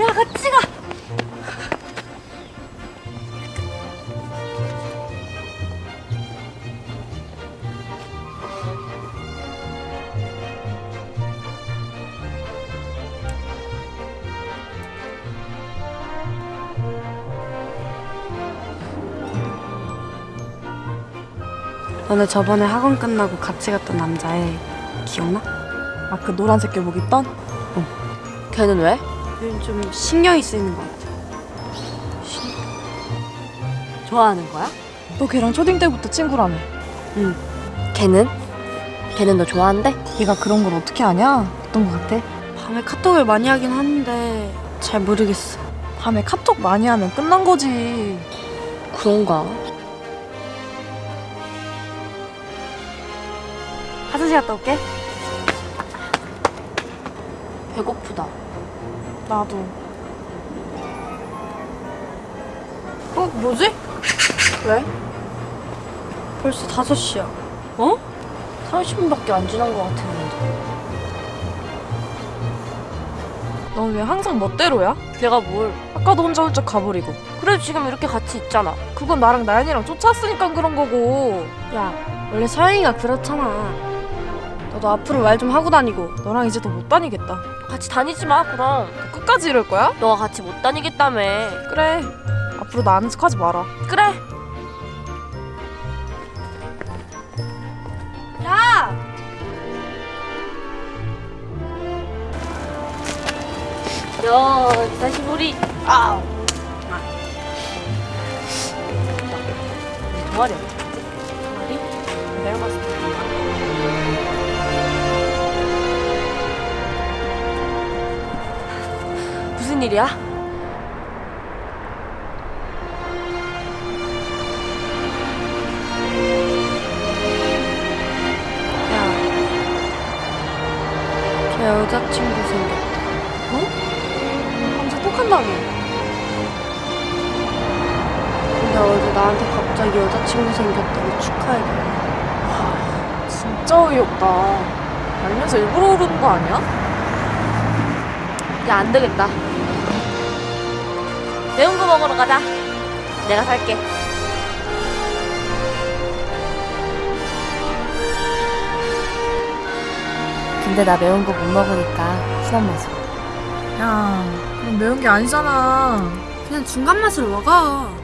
야 같이 가. 너네 저번에 학원 끝나고 같이 갔던 남자애 기억나? 아 그 노란색 교복 입던? 걔는 왜? 요즘 좀 신경이 쓰이는 것 같아. 좋아하는 거야? 너 걔랑 초딩 때부터 친구라며 걔는? 걔는 너 좋아한대? 네가 그런 걸 어떻게 아냐? 어떤 거 같아? 밤에 카톡을 많이 하긴 하는데 잘 모르겠어. 밤에 카톡 많이 하면 끝난 거지 그런가? 화장실 갔다 올게. 배고프다. 나도 어, 뭐지? 왜? 벌써 5시야. 어? 30분밖에 안 지난 것 같았는데. 넌 왜 항상 멋대로야? 내가 뭘? 아까도 혼자 훌쩍 가버리고 그래도 지금 이렇게 같이 있잖아. 그건 나랑 나연이랑 쫓았으니까 그런 거고 야, 원래 서영이가 그렇잖아. 너도 앞으로 말 좀 하고 다니고. 너랑 이제 더 못 다니겠다 같이 다니지 마, 그럼. 너 끝까지 이럴 거야? 너가 같이 못 다니겠다며. 그래 앞으로 나 아는 척 하지 마라 그래. 야! 야, 다시 우리 아. 갔지? 동아리? 무슨 일이야? 야, 걔 여자친구 생겼다. 밤새 톡한다며 근데 어제 나한테 갑자기 여자친구 생겼다고 축하해달래. 진짜 어이없다 알면서 일부러 그러는 거 아니야? 야, 안 되겠다. 매운 거 먹으러 가자. 내가 살게. 근데 나 매운 거 못 먹으니까 순한 맛으로. 야 그럼 매운 게 아니잖아 그냥 중간 맛으로 먹어.